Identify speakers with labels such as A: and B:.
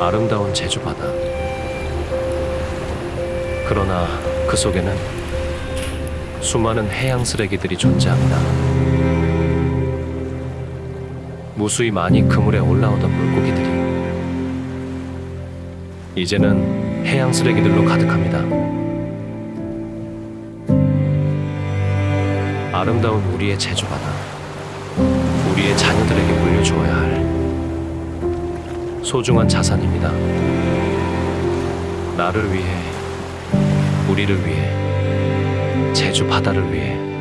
A: 아름다운 제주 바다. 그러나 그 속에는 수많은 해양 쓰레기들이 존재합니다. 무수히 많이 그물에 올라오던 물고기들이 이제는 해양 쓰레기들로 가득합니다. 아름다운 우리의 제주 바다. 우리의 자녀들에게 물려주어야 할 소중한 자산입니다. 나를 위해, 우리를 위해, 제주 바다를 위해